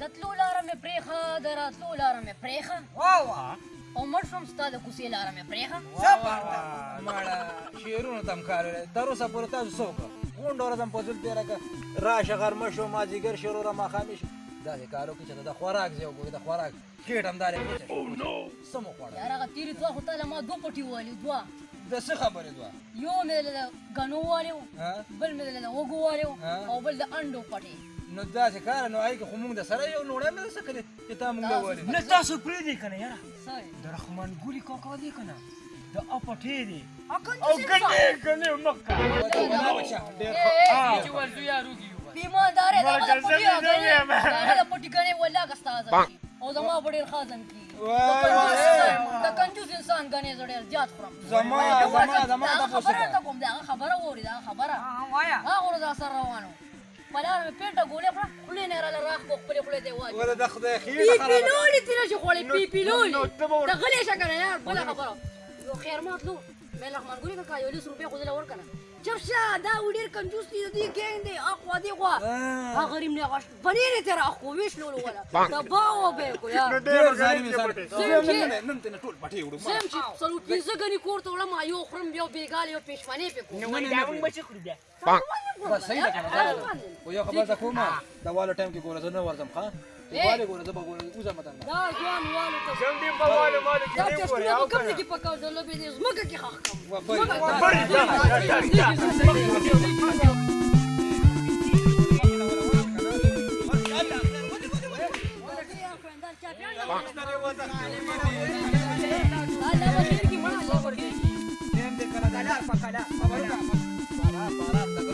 د تلو لاره مې پرېښه د راتلو لاره مې پرېښه او مړ شوم ستا د کوڅې لاره مې پرېښه ماړه شعرونو ته هم کار تر اوسه پورې تاسو څه وکړه غونډه ورځ هم په زور تېره کړه راشه غرمه شو مازدیګر شروع را ماښامې شو داسې کار وکړي چې د خوراک ځای وګورې د خوراک کیټ همدارې څه مو خوړه یار هغه تېرې دوه خو تا له ما دوه پټې ووهلې دوه د څه خبرې دوه یو مې له غنو والیو بل مې له وګو والیو او بل د انډو پټي نو دا چې کار نو آی که خو مونږ د سره یو نوړه مې څه کړې چې تا مونږ وایې نه تاسو پرې دی کنه یاره د رحمان ګوري کوکا دی کنه د اپټې دی او ګنې ګنې مکه دا بچا ډېر ښه چې ول دوی اروګي بیماندار دی دا پټي دی دا پټي کنه ولا کستا او زما په ډېر خازن کی د کنجوس انسان غنې زړه زیات خورم زما زما زما د خبره ته کوم دا خبره وری دا خبره وایا هغه ورځ سره روانو پلار په پیټه ګولې پر خلې نه رااله راخ په خپل خلې دی واجب ولا د خدای خیر پی پیلولې تیر شي خولې پی پیلولې د غلې شکر یار بل خبره یو خیر مات لو مې لغمان ګوري کا یو لس روپیا خو دې ور کنه جبشه دا وړیر کنجوس دی دی ګینګ دی اخوا دی خوا ها غریم نه غش بنیر تر اخو ویش لول ولا دا باو به کو یا ډیر زاری می سره نن نن نن ټول پټي وړو سم چې سلو پیزه غنی کور ته وړم یو خرم یو بیګال یو پښمنه په کو نو دا موږ چې خړو دا بس صحیح ده کنه او یو خبر ده کومه دا والا ټایم کې ګورځنه ورزم ښا واله ګوره زه به ګورم اوسه متن دا ځوان واله ته زم دې په واله ماله کې دې ګوره یو کم دې په کاو زه لوبې دې زمګه کې خاخ کم Para, para, para.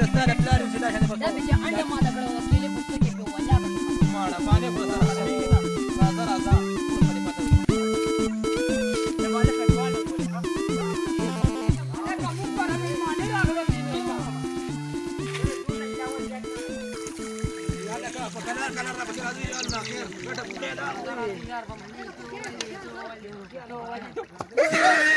răsare plare și de așa departe. Da, pe ce ani am dat acolo, o spele cu stuche pe o leapă. Mă, la bani, bă, să răsare. Raza, raza. Yeah.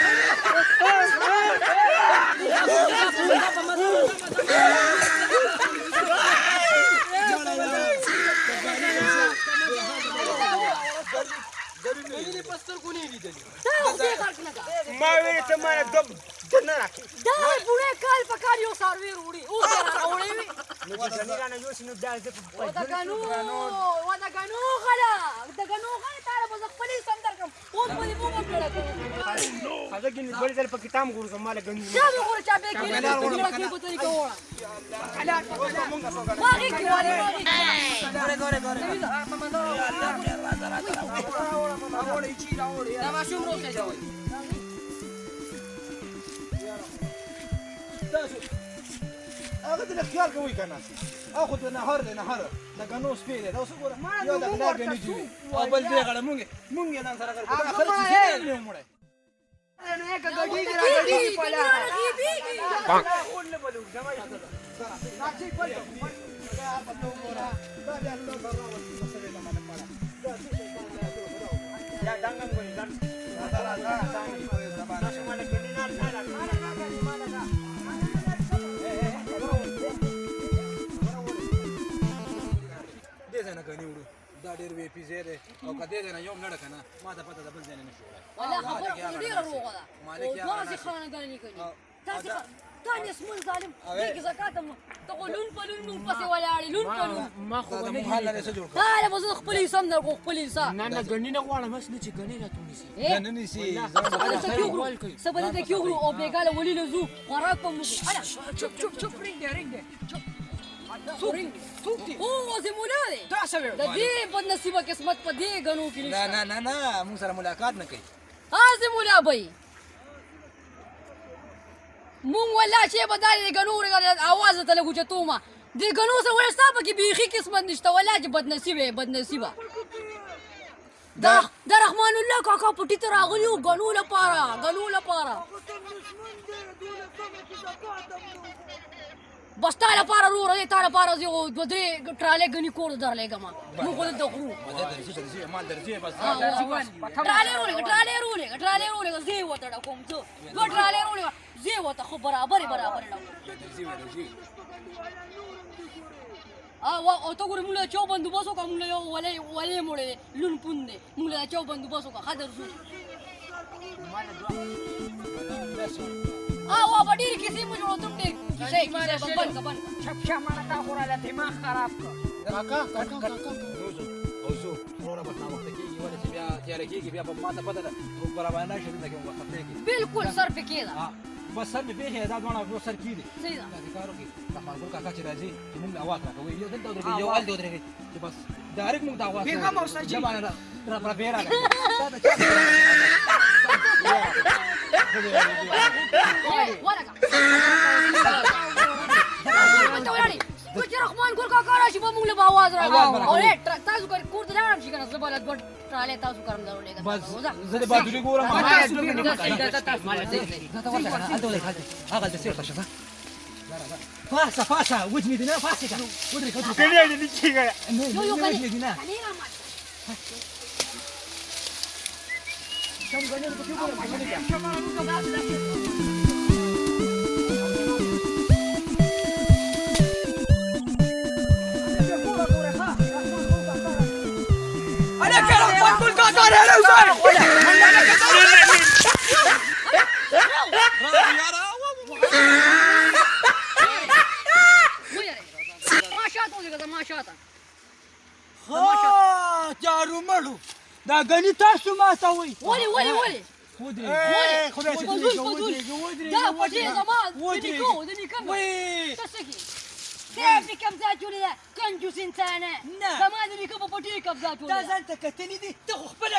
په سترګو نه لیدلې دا اوسې کار کې لګا ما وې ته ما دم دنه راکې دا بوره کال په کار یو سروي وروړي او دا راوړې وي نو چې نه رانه یو شنو دا زه په پښتو کې غنو و دا غنو غلا دا غنو غلا تاره په خپلې سم درکم او په دې مو کړه هغه کې بل ځل په کتاب ګورم ما له غنو دا به ګور چا به کې دا کې په طریقه وړه کلا کلا ما کې وړه ګوره ګوره ګوره راوړی چی راوړی دا ماشوم روخه دا وای هغه دې خیال کوي کنه اخو ته نهار دی نهار لکه نو سپی دی دا اوس ګوره یو د بلار دی نجوي او بل دې غړه مونږ مونږ نن سره کړو دا خرڅ دې نه مړه نه نه کګړی دی راګړی په لا پاک خون نه بلو جمعي راځي په دا په تو مورا دا بیا نو غواړم څه دې نه مړه ډېر وی پی زیره او کدی دې نه یو نړه کنه ما ته پته ده بل ځای نه شو ولا خبره خو ډېر روغه ده مالک یا تاسو خاندانی کوي تاسو تاسو مون ظالم دې زکات ته قولون پلون مون پسې ولا بایلون کړو ما خو نه دی حل سره جوړ کړ دا موږ خپل حساب نه کو خپل حساب نه نه غنی نه غواړم بس نه چې غنی راته نیسی نه نیسی سبا دې کیو غرو او بیګاله ولې له زو خوراک په موږ انا چپ چپ چپ رنګ رنګ چپ سوتی او زمولا دی دا سوي د دې په نصیب قسمت په دې غنو کې نه نه نه نه موږ سره ملاقات نه کوي ها زمولا بای مونږ ولا شي بدارې غنو ورګل اواز ته لګو چې تومه د غنو سه ورستا پکې بيخي قسمت نشته ولاج بدنصیبه بدنصیبه دا د رحمان الله کاکا پټی ته راغلی او غنو لپاره غنو لپاره بس تا لپاره وروره دی تا لپاره زه یو دوه درې ټرالې ګني کور درلېږم موږ خو دلته خورو ټرالې رولېږه ټرالې رولېږه ټرالې رولېږه زه یې ورته ډکوم زه دوه ټرالې رولېږه زه یې ورته خو برابرې برابرې ډکوم او ته ګورې موږ له چو بندوبست وکړه موږ له یو ولې ولې موړې دی لون پون دی موږ له چو بندوبست وکړه ښه درځو او په ډېر کیسه کیسه بند کبند شپ شپ مانا تا خورا له دماغ خراب کړ کاکا کاکا کاکا روزو او زو وروره په نامه ته کیږي ولې چې بیا تیار کیږي بیا په ما ته پته ده په برابر نه شي نه کوم وخت ته کیږي بالکل سر په کې ده بس سر مې پیښې دا دونه نو سر کې دي صحیح ده کارو کې دا خپل کاکا چې راځي چې موږ له اواز راکوي یو دلته درې یو ال درې چې بس ډایرک موږ دا اواز پیغام اوسه چې باندې را را پیرا دا دا چا ورګه نو چې رحمان ګل کاکا راشي به موږ له आवाज راغاو اورې تاسو کور ته لاړم شي کنه زه بلد ګټ ټراله تاسو کارم درو لګا بس زه د بادوري ګورم ما تاسو نه هغه څه څه څه فاسا فاسا وجني دينا فاسا ودرك ودرك كلي اللي تجي يو يو كلي دينا كم غني بتقول دا غني تاسو ما ته وای ولی ولی ولی ودري خدای چې ودري ودري ودري دا ودري زمان ودري کو دني كم وي تعرفي كم ذاتوني ده كنجوس انسانه زمان دني كم بوتي كم ذاتوني ده زانت كتني دي تخو خبل